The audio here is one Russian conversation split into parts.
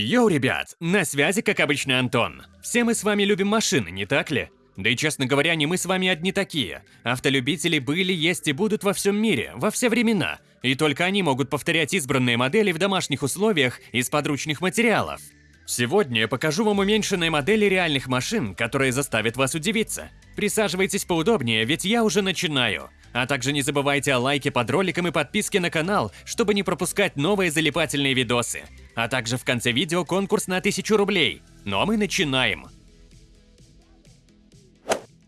Йоу, ребят, на связи, как обычно, Антон. Все мы с вами любим машины, не так ли? Да и, честно говоря, не мы с вами одни такие. Автолюбители были, есть и будут во всем мире, во все времена. И только они могут повторять избранные модели в домашних условиях из подручных материалов. Сегодня я покажу вам уменьшенные модели реальных машин, которые заставят вас удивиться. Присаживайтесь поудобнее, ведь я уже начинаю. А также не забывайте о лайке под роликом и подписке на канал, чтобы не пропускать новые залипательные видосы. А также в конце видео конкурс на 1000 рублей. Ну а мы начинаем.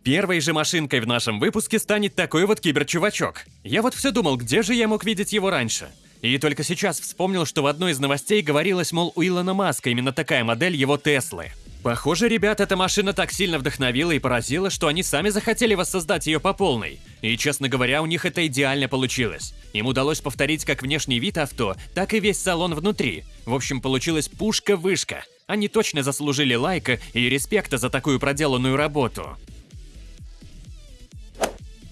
Первой же машинкой в нашем выпуске станет такой вот киберчувачок. Я вот все думал, где же я мог видеть его раньше. И только сейчас вспомнил, что в одной из новостей говорилось, мол, у Илона Маска именно такая модель его Теслы. Похоже, ребят, эта машина так сильно вдохновила и поразила, что они сами захотели воссоздать ее по полной. И, честно говоря, у них это идеально получилось. Им удалось повторить как внешний вид авто, так и весь салон внутри. В общем, получилась пушка-вышка. Они точно заслужили лайка и респекта за такую проделанную работу.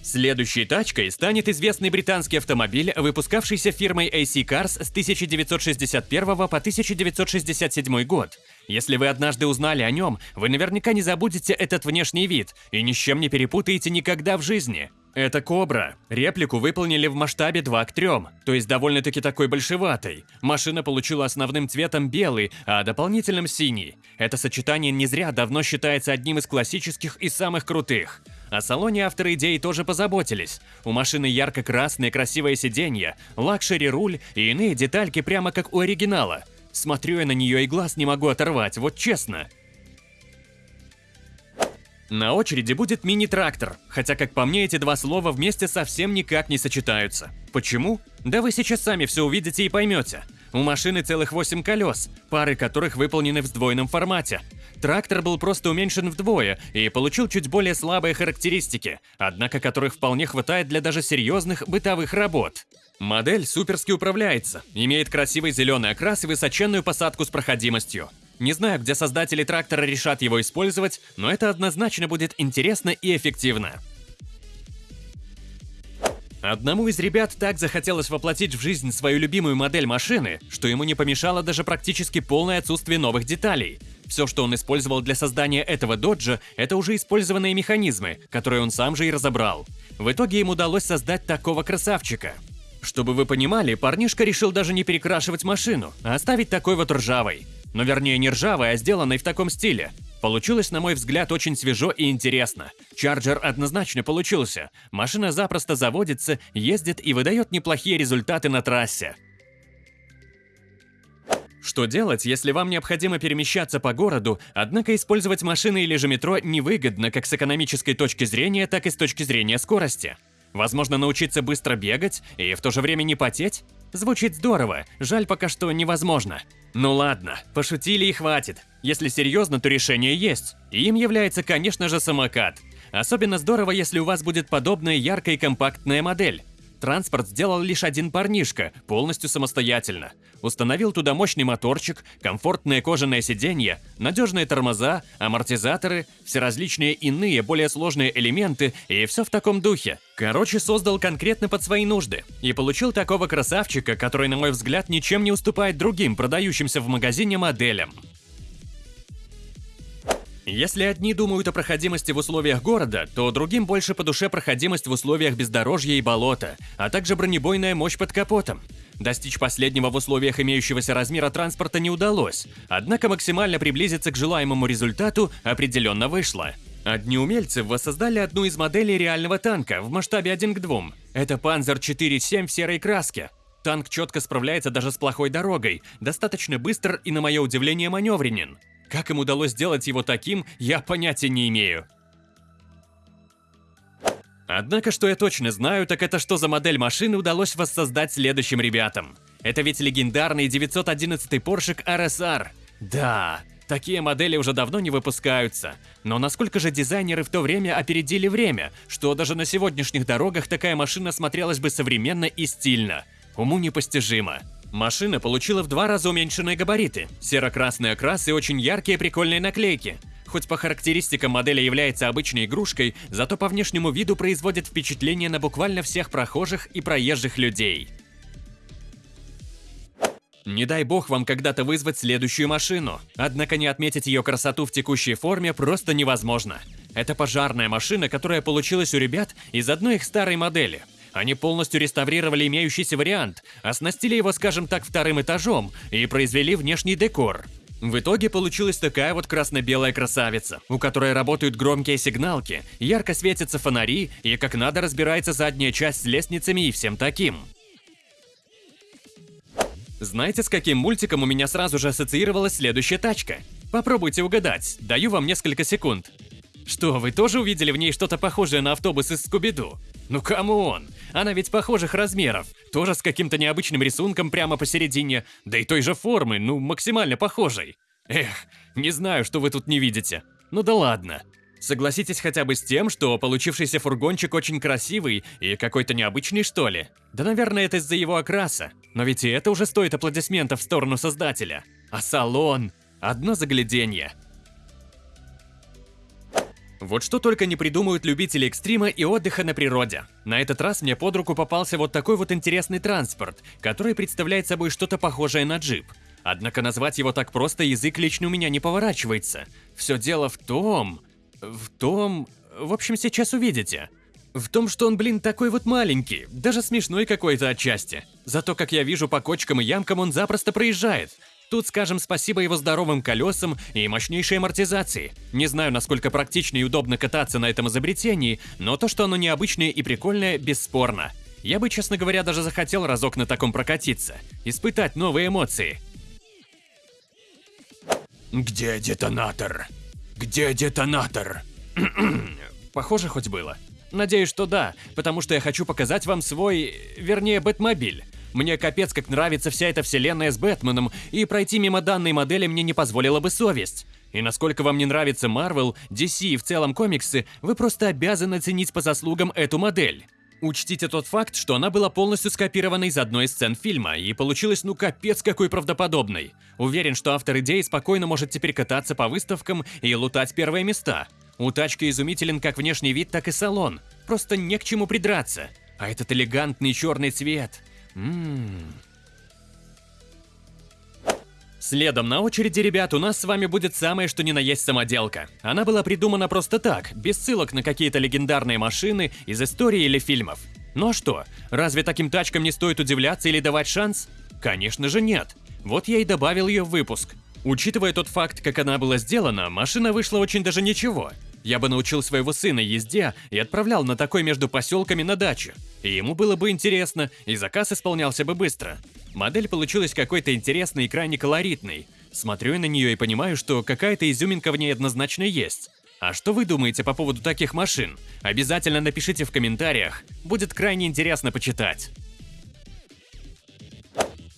Следующей тачкой станет известный британский автомобиль, выпускавшийся фирмой AC Cars с 1961 по 1967 год. Если вы однажды узнали о нем, вы наверняка не забудете этот внешний вид и ни с чем не перепутаете никогда в жизни. Это Кобра. Реплику выполнили в масштабе 2 к 3, то есть довольно-таки такой большеватой. Машина получила основным цветом белый, а дополнительным синий. Это сочетание не зря давно считается одним из классических и самых крутых. О салоне авторы идеи тоже позаботились. У машины ярко-красное красивое сиденье, лакшери-руль и иные детальки прямо как у оригинала. Смотрю я на нее и глаз не могу оторвать, вот честно. На очереди будет мини-трактор, хотя, как по мне, эти два слова вместе совсем никак не сочетаются. Почему? Да вы сейчас сами все увидите и поймете. У машины целых 8 колес, пары которых выполнены в сдвоенном формате. Трактор был просто уменьшен вдвое и получил чуть более слабые характеристики, однако которых вполне хватает для даже серьезных бытовых работ. Модель суперски управляется, имеет красивый зеленый окрас и высоченную посадку с проходимостью. Не знаю, где создатели трактора решат его использовать, но это однозначно будет интересно и эффективно. Одному из ребят так захотелось воплотить в жизнь свою любимую модель машины, что ему не помешало даже практически полное отсутствие новых деталей. Все, что он использовал для создания этого доджа, это уже использованные механизмы, которые он сам же и разобрал. В итоге им удалось создать такого красавчика. Чтобы вы понимали, парнишка решил даже не перекрашивать машину, а оставить такой вот ржавой. Но вернее не ржавой, а сделанной в таком стиле. Получилось, на мой взгляд, очень свежо и интересно. Чарджер однозначно получился. Машина запросто заводится, ездит и выдает неплохие результаты на трассе. Что делать, если вам необходимо перемещаться по городу, однако использовать машины или же метро невыгодно как с экономической точки зрения, так и с точки зрения скорости? Возможно, научиться быстро бегать и в то же время не потеть? Звучит здорово, жаль пока что невозможно. Ну ладно, пошутили и хватит. Если серьезно, то решение есть. Им является, конечно же, самокат. Особенно здорово, если у вас будет подобная яркая и компактная модель. Транспорт сделал лишь один парнишка, полностью самостоятельно. Установил туда мощный моторчик, комфортное кожаное сиденье, надежные тормоза, амортизаторы, все различные иные, более сложные элементы и все в таком духе. Короче, создал конкретно под свои нужды. И получил такого красавчика, который, на мой взгляд, ничем не уступает другим продающимся в магазине моделям. Если одни думают о проходимости в условиях города, то другим больше по душе проходимость в условиях бездорожья и болота, а также бронебойная мощь под капотом. Достичь последнего в условиях имеющегося размера транспорта не удалось, однако максимально приблизиться к желаемому результату определенно вышло. Одни умельцы воссоздали одну из моделей реального танка в масштабе 1 к 2. Это Panzer 4.7 в серой краске. Танк четко справляется даже с плохой дорогой, достаточно быстр и, на мое удивление, маневренен. Как им удалось сделать его таким, я понятия не имею. Однако, что я точно знаю, так это что за модель машины удалось воссоздать следующим ребятам. Это ведь легендарный 911 Porsche RSR. Да, такие модели уже давно не выпускаются. Но насколько же дизайнеры в то время опередили время, что даже на сегодняшних дорогах такая машина смотрелась бы современно и стильно. Уму непостижимо. Машина получила в два раза уменьшенные габариты, серо-красный окрас и очень яркие прикольные наклейки. Хоть по характеристикам модели является обычной игрушкой, зато по внешнему виду производит впечатление на буквально всех прохожих и проезжих людей. Не дай бог вам когда-то вызвать следующую машину. Однако не отметить ее красоту в текущей форме просто невозможно. Это пожарная машина, которая получилась у ребят из одной их старой модели. Они полностью реставрировали имеющийся вариант, оснастили его, скажем так, вторым этажом и произвели внешний декор. В итоге получилась такая вот красно-белая красавица, у которой работают громкие сигналки, ярко светятся фонари и как надо разбирается задняя часть с лестницами и всем таким. Знаете, с каким мультиком у меня сразу же ассоциировалась следующая тачка? Попробуйте угадать, даю вам несколько секунд. Что, вы тоже увидели в ней что-то похожее на автобус из Скуби-Ду? Ну come on, она ведь похожих размеров, тоже с каким-то необычным рисунком прямо посередине, да и той же формы, ну максимально похожей. Эх, не знаю, что вы тут не видите. Ну да ладно. Согласитесь хотя бы с тем, что получившийся фургончик очень красивый и какой-то необычный, что ли? Да, наверное, это из-за его окраса. Но ведь и это уже стоит аплодисментов в сторону создателя. А салон? Одно загляденье. Вот что только не придумают любители экстрима и отдыха на природе. На этот раз мне под руку попался вот такой вот интересный транспорт, который представляет собой что-то похожее на джип. Однако назвать его так просто язык лично у меня не поворачивается. Все дело в том... В том... В общем, сейчас увидите. В том, что он, блин, такой вот маленький, даже смешной какой-то отчасти. Зато, как я вижу, по кочкам и ямкам он запросто проезжает. Тут скажем спасибо его здоровым колесам и мощнейшей амортизации. Не знаю, насколько практично и удобно кататься на этом изобретении, но то, что оно необычное и прикольное, бесспорно. Я бы, честно говоря, даже захотел разок на таком прокатиться, испытать новые эмоции. Где детонатор? Где детонатор? Похоже хоть было. Надеюсь, что да, потому что я хочу показать вам свой, вернее, Бэтмобиль. Мне капец как нравится вся эта вселенная с Бэтменом, и пройти мимо данной модели мне не позволила бы совесть. И насколько вам не нравится Marvel, DC и в целом комиксы, вы просто обязаны ценить по заслугам эту модель. Учтите тот факт, что она была полностью скопирована из одной из сцен фильма, и получилась ну капец какой правдоподобной. Уверен, что автор идеи спокойно может теперь кататься по выставкам и лутать первые места. У тачки изумителен как внешний вид, так и салон. Просто не к чему придраться. А этот элегантный черный цвет. Ммм. Следом на очереди, ребят, у нас с вами будет самое что ни на есть самоделка. Она была придумана просто так, без ссылок на какие-то легендарные машины из истории или фильмов. Ну а что, разве таким тачкам не стоит удивляться или давать шанс? Конечно же нет. Вот я и добавил ее в выпуск. Учитывая тот факт, как она была сделана, машина вышла очень даже ничего. Я бы научил своего сына езде и отправлял на такой между поселками на дачу. И ему было бы интересно, и заказ исполнялся бы быстро. Модель получилась какой-то интересной и крайне колоритной. Смотрю на нее и понимаю, что какая-то изюминка в ней однозначно есть. А что вы думаете по поводу таких машин? Обязательно напишите в комментариях, будет крайне интересно почитать.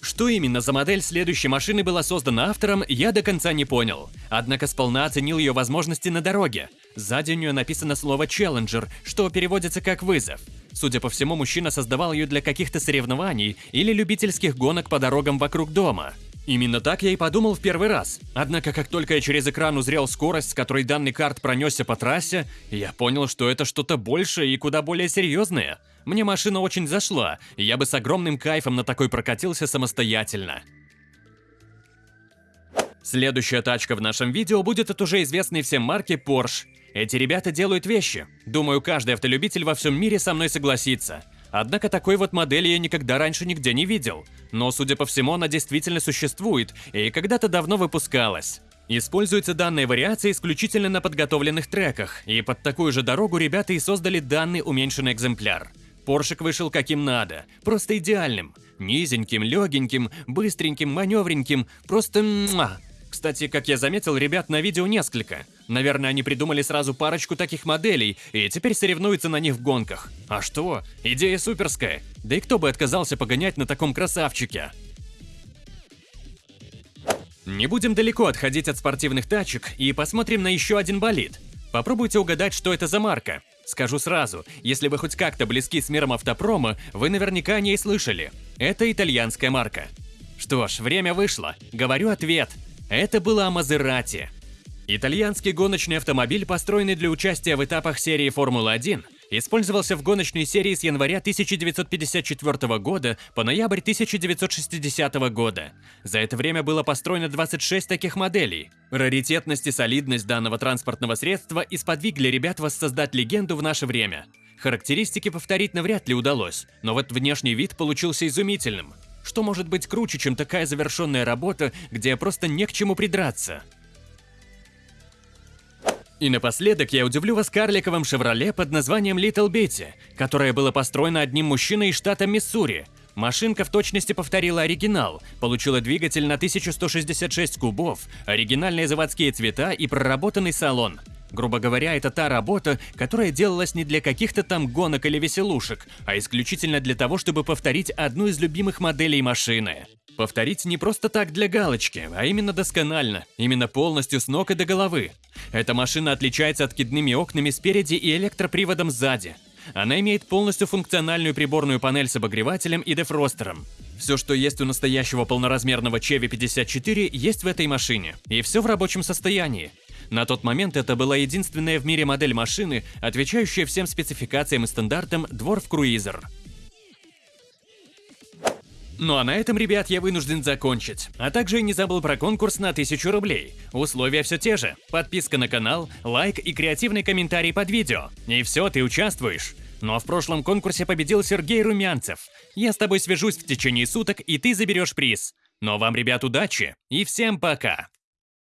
Что именно за модель следующей машины была создана автором, я до конца не понял. Однако сполна оценил ее возможности на дороге. Сзади у нее написано слово «Challenger», что переводится как «вызов». Судя по всему, мужчина создавал ее для каких-то соревнований или любительских гонок по дорогам вокруг дома. Именно так я и подумал в первый раз. Однако, как только я через экран узрел скорость, с которой данный карт пронесся по трассе, я понял, что это что-то большее и куда более серьезное. Мне машина очень зашла, и я бы с огромным кайфом на такой прокатился самостоятельно. Следующая тачка в нашем видео будет от уже известной всем марки Porsche. Эти ребята делают вещи. Думаю, каждый автолюбитель во всем мире со мной согласится. Однако такой вот модели я никогда раньше нигде не видел. Но, судя по всему, она действительно существует и когда-то давно выпускалась. Используются данные вариации исключительно на подготовленных треках, и под такую же дорогу ребята и создали данный уменьшенный экземпляр. Поршик вышел каким надо, просто идеальным. Низеньким, легеньким, быстреньким, маневреньким, просто муа. Кстати, как я заметил, ребят на видео несколько. Наверное, они придумали сразу парочку таких моделей и теперь соревнуются на них в гонках. А что? Идея суперская. Да и кто бы отказался погонять на таком красавчике? Не будем далеко отходить от спортивных тачек и посмотрим на еще один болид. Попробуйте угадать, что это за марка. Скажу сразу, если вы хоть как-то близки с миром автопрома, вы наверняка о ней слышали. Это итальянская марка. Что ж, время вышло. Говорю ответ. Это была Мазерати. Итальянский гоночный автомобиль, построенный для участия в этапах серии Формулы-1, Использовался в гоночной серии с января 1954 года по ноябрь 1960 года. За это время было построено 26 таких моделей. Раритетность и солидность данного транспортного средства исподвигли ребят воссоздать легенду в наше время. Характеристики повторить навряд ли удалось, но вот внешний вид получился изумительным. Что может быть круче, чем такая завершенная работа, где просто не к чему придраться? И напоследок я удивлю вас карликовым «Шевроле» под названием Little Betty, которое было построено одним мужчиной из штата Миссури. Машинка в точности повторила оригинал, получила двигатель на 1166 кубов, оригинальные заводские цвета и проработанный салон. Грубо говоря, это та работа, которая делалась не для каких-то там гонок или веселушек, а исключительно для того, чтобы повторить одну из любимых моделей машины. Повторить не просто так для галочки, а именно досконально, именно полностью с ног и до головы. Эта машина отличается откидными окнами спереди и электроприводом сзади. Она имеет полностью функциональную приборную панель с обогревателем и дефростером. Все, что есть у настоящего полноразмерного Chevy 54, есть в этой машине, и все в рабочем состоянии. На тот момент это была единственная в мире модель машины, отвечающая всем спецификациям и стандартам Dwarf Cruiser. Ну а на этом, ребят, я вынужден закончить. А также не забыл про конкурс на 1000 рублей. Условия все те же. Подписка на канал, лайк и креативный комментарий под видео. И все, ты участвуешь. Ну а в прошлом конкурсе победил Сергей Румянцев. Я с тобой свяжусь в течение суток, и ты заберешь приз. Но вам, ребят, удачи и всем пока!